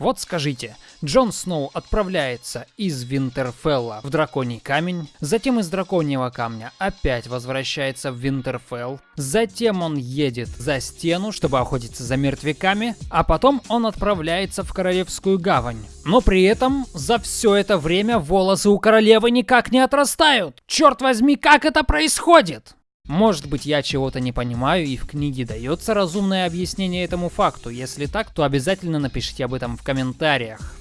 Вот скажите, Джон Сноу отправляется из Винтерфелла в Драконий Камень, затем из Драконьего Камня опять возвращается в Винтерфелл, затем он едет за стену, чтобы охотиться за мертвяками, а потом он отправляется в Королевскую Гавань. Но при этом за все это время волосы у королевы никак не отрастают. Черт возьми, как это происходит? Может быть я чего-то не понимаю и в книге дается разумное объяснение этому факту. Если так, то обязательно напишите об этом в комментариях.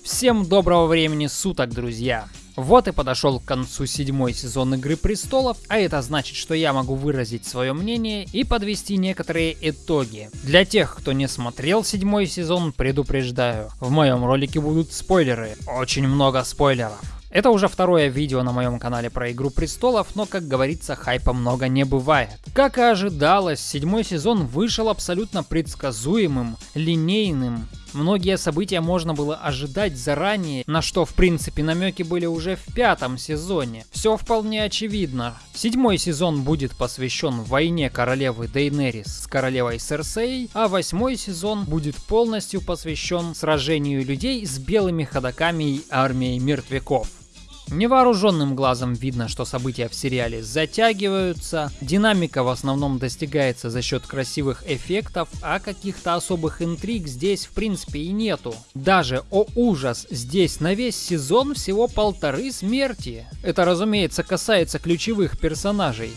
Всем доброго времени суток, друзья! Вот и подошел к концу седьмой сезон Игры Престолов, а это значит, что я могу выразить свое мнение и подвести некоторые итоги. Для тех, кто не смотрел седьмой сезон, предупреждаю, в моем ролике будут спойлеры, очень много спойлеров. Это уже второе видео на моем канале про Игру Престолов, но, как говорится, хайпа много не бывает. Как и ожидалось, седьмой сезон вышел абсолютно предсказуемым, линейным. Многие события можно было ожидать заранее, на что в принципе намеки были уже в пятом сезоне. Все вполне очевидно. Седьмой сезон будет посвящен войне королевы Дейнерис с королевой Серсей, а восьмой сезон будет полностью посвящен сражению людей с белыми ходаками и армией мертвяков. Невооруженным глазом видно, что события в сериале затягиваются, динамика в основном достигается за счет красивых эффектов, а каких-то особых интриг здесь в принципе и нету. Даже, о ужас, здесь на весь сезон всего полторы смерти. Это разумеется касается ключевых персонажей.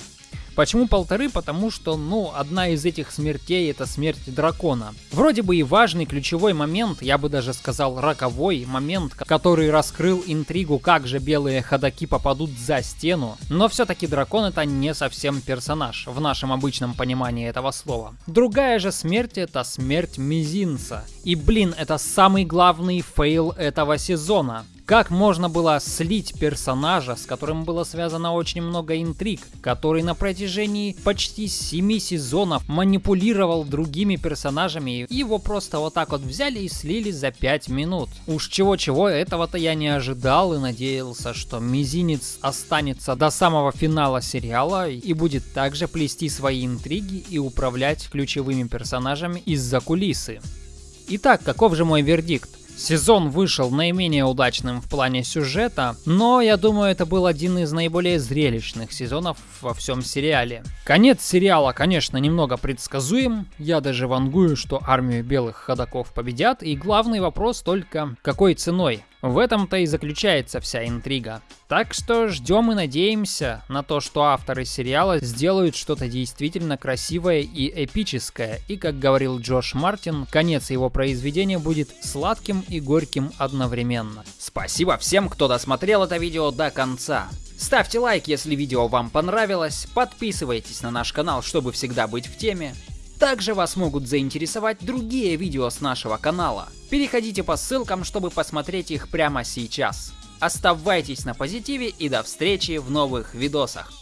Почему полторы? Потому что, ну, одна из этих смертей это смерть дракона. Вроде бы и важный ключевой момент, я бы даже сказал роковой момент, который раскрыл интригу, как же белые ходоки попадут за стену. Но все-таки дракон это не совсем персонаж, в нашем обычном понимании этого слова. Другая же смерть это смерть мизинца. И блин, это самый главный фейл этого сезона. Как можно было слить персонажа, с которым было связано очень много интриг, который на протяжении почти 7 сезонов манипулировал другими персонажами, и его просто вот так вот взяли и слили за 5 минут. Уж чего-чего, этого-то я не ожидал и надеялся, что Мизинец останется до самого финала сериала и будет также плести свои интриги и управлять ключевыми персонажами из-за кулисы. Итак, каков же мой вердикт? Сезон вышел наименее удачным в плане сюжета, но я думаю это был один из наиболее зрелищных сезонов во всем сериале. Конец сериала, конечно, немного предсказуем, я даже вангую, что армию белых ходаков победят, и главный вопрос только какой ценой. В этом-то и заключается вся интрига. Так что ждем и надеемся на то, что авторы сериала сделают что-то действительно красивое и эпическое. И как говорил Джош Мартин, конец его произведения будет сладким и горьким одновременно. Спасибо всем, кто досмотрел это видео до конца. Ставьте лайк, если видео вам понравилось, подписывайтесь на наш канал, чтобы всегда быть в теме. Также вас могут заинтересовать другие видео с нашего канала. Переходите по ссылкам, чтобы посмотреть их прямо сейчас. Оставайтесь на позитиве и до встречи в новых видосах.